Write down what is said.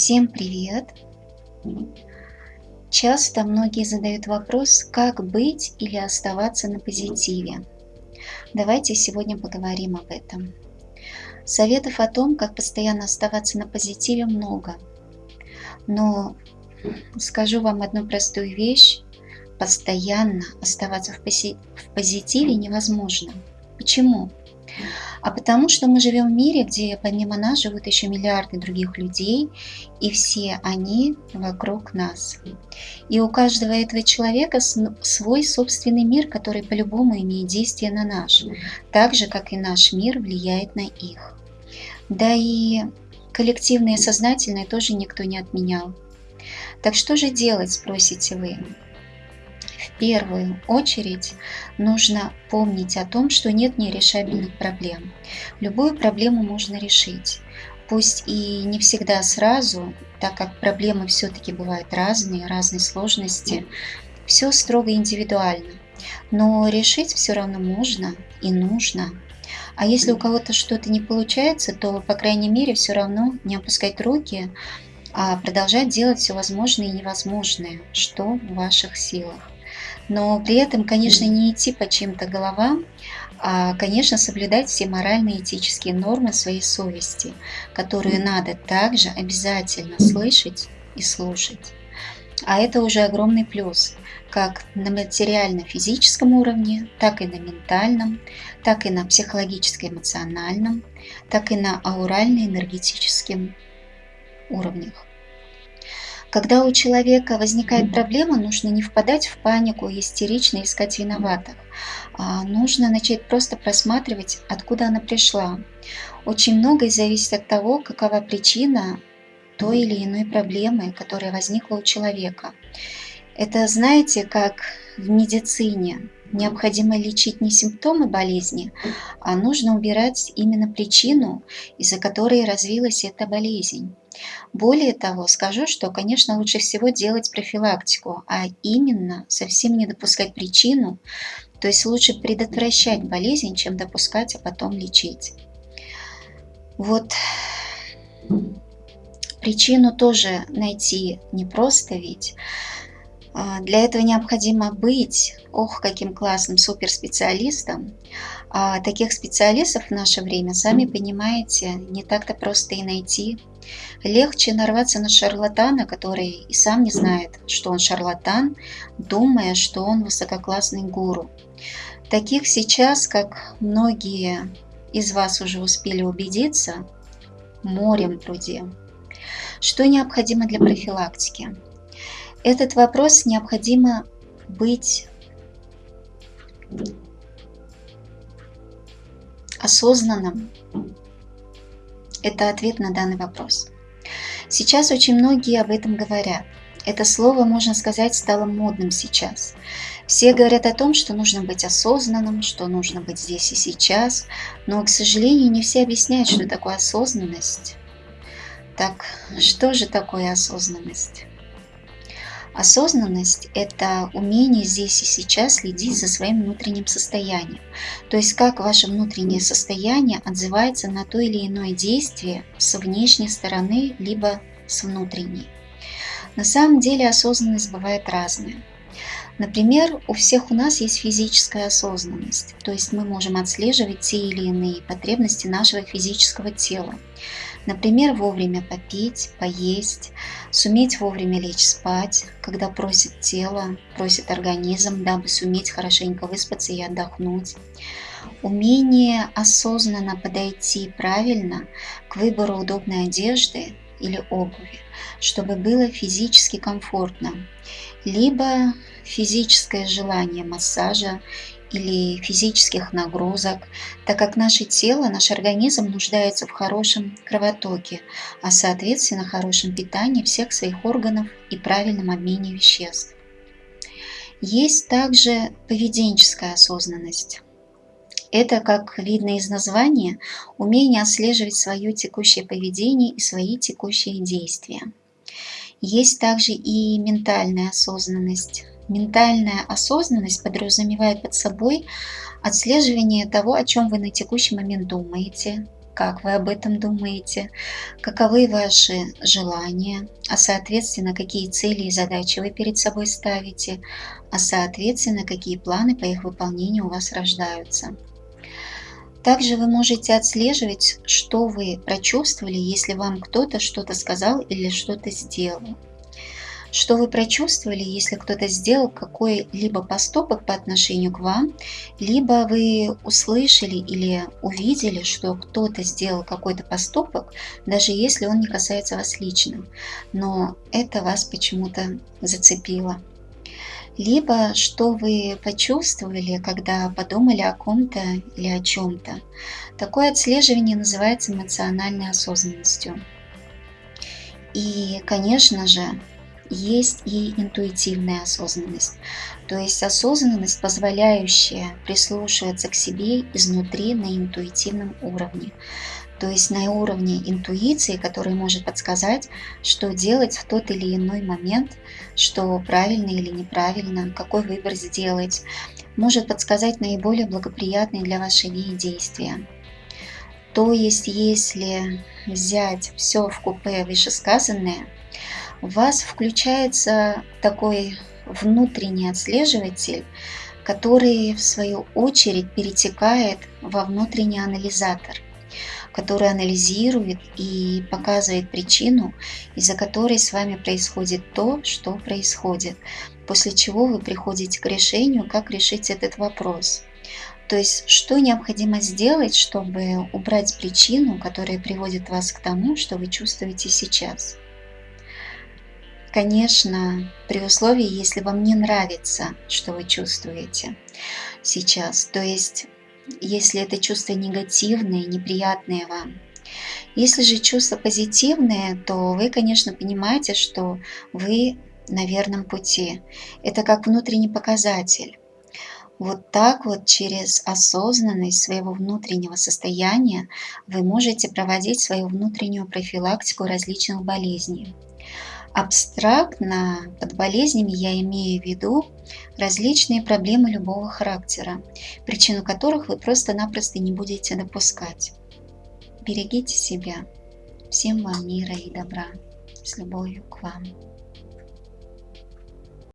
Всем привет! Часто многие задают вопрос, как быть или оставаться на позитиве. Давайте сегодня поговорим об этом. Советов о том, как постоянно оставаться на позитиве много. Но скажу вам одну простую вещь. Постоянно оставаться в, позитиве невозможно. Почему? А потому что мы живем в мире, где помимо нас живут еще миллиарды других людей, и все они вокруг нас. И у каждого этого человека свой собственный мир, который по-любому имеет действие на наш, так же, как и наш мир влияет на их. Да и коллективное сознательное тоже никто не отменял. Так что же делать, спросите вы? Первую очередь нужно помнить о том, что нет нерешабельных проблем. Любую проблему можно решить. Пусть и не всегда сразу, так как проблемы все-таки бывают разные, разной сложности, все строго индивидуально. Но решить все равно можно и нужно. А если у кого-то что-то не получается, то, по крайней мере, все равно не опускать руки, а продолжать делать все возможное и невозможное, что в ваших силах но при этом, конечно, не идти по чьим-то головам, а, конечно, соблюдать все моральные и этические нормы своей совести, которые надо также обязательно слышать и слушать. А это уже огромный плюс, как на материально-физическом уровне, так и на ментальном, так и на психологическо-эмоциональном, так и на аурально-энергетическом уровнях. Когда у человека возникает проблема, нужно не впадать в панику истерично искать виноватых. А нужно начать просто просматривать, откуда она пришла. Очень многое зависит от того, какова причина той или иной проблемы, которая возникла у человека. Это, знаете, как в медицине. Необходимо лечить не симптомы болезни, а нужно убирать именно причину, из-за которой развилась эта болезнь. Более того, скажу, что, конечно, лучше всего делать профилактику, а именно совсем не допускать причину, то есть лучше предотвращать болезнь, чем допускать, а потом лечить. Вот причину тоже найти непросто ведь. А, для этого необходимо быть, ох, каким классным суперспециалистом. А таких специалистов в наше время, сами понимаете, не так-то просто и найти. Легче нарваться на шарлатана, который и сам не знает, что он шарлатан, думая, что он высококлассный гуру. Таких сейчас, как многие из вас уже успели убедиться, морем пруде. Что необходимо для профилактики? Этот вопрос необходимо быть осознанным. Это ответ на данный вопрос. Сейчас очень многие об этом говорят. Это слово, можно сказать, стало модным сейчас. Все говорят о том, что нужно быть осознанным, что нужно быть здесь и сейчас, но, к сожалению, не все объясняют, что такое осознанность. Так, что же такое осознанность? Осознанность – это умение здесь и сейчас следить за своим внутренним состоянием. То есть как ваше внутреннее состояние отзывается на то или иное действие с внешней стороны, либо с внутренней. На самом деле осознанность бывает разная. Например, у всех у нас есть физическая осознанность, то есть мы можем отслеживать те или иные потребности нашего физического тела. Например, вовремя попить, поесть, суметь вовремя лечь спать, когда просит тело, просит организм, дабы суметь хорошенько выспаться и отдохнуть. Умение осознанно подойти правильно к выбору удобной одежды или обуви, чтобы было физически комфортно, либо физическое желание массажа или физических нагрузок, так как наше тело, наш организм нуждается в хорошем кровотоке, а соответственно хорошем питании всех своих органов и правильном обмене веществ. Есть также поведенческая осознанность. Это, как видно из названия, умение отслеживать свое текущее поведение и свои текущие действия. Есть также и ментальная осознанность. Ментальная осознанность подразумевает под собой отслеживание того, о чем вы на текущий момент думаете, как вы об этом думаете, каковы ваши желания, а соответственно, какие цели и задачи вы перед собой ставите, а соответственно, какие планы по их выполнению у вас рождаются. Также вы можете отслеживать, что вы прочувствовали, если вам кто-то что-то сказал или что-то сделал. Что вы прочувствовали, если кто-то сделал какой-либо поступок по отношению к вам, либо вы услышали или увидели, что кто-то сделал какой-то поступок, даже если он не касается вас лично, но это вас почему-то зацепило либо что вы почувствовали, когда подумали о ком-то или о чем-то. Такое отслеживание называется эмоциональной осознанностью. И, конечно же, есть и интуитивная осознанность, то есть осознанность, позволяющая прислушиваться к себе изнутри на интуитивном уровне то есть на уровне интуиции, который может подсказать, что делать в тот или иной момент, что правильно или неправильно, какой выбор сделать, может подсказать наиболее благоприятные для вашей идеи действия. То есть, если взять все в купе вышесказанное, у вас включается такой внутренний отслеживатель, который в свою очередь перетекает во внутренний анализатор – который анализирует и показывает причину, из-за которой с вами происходит то, что происходит, после чего вы приходите к решению, как решить этот вопрос. То есть, что необходимо сделать, чтобы убрать причину, которая приводит вас к тому, что вы чувствуете сейчас. Конечно, при условии, если вам не нравится, что вы чувствуете сейчас. То есть если это чувство негативное, неприятное вам. Если же чувство позитивное, то вы, конечно, понимаете, что вы на верном пути. Это как внутренний показатель. Вот так вот через осознанность своего внутреннего состояния вы можете проводить свою внутреннюю профилактику различных болезней. Абстрактно под болезнями я имею в виду различные проблемы любого характера, причину которых вы просто-напросто не будете допускать. Берегите себя. Всем вам мира и добра. С любовью к вам.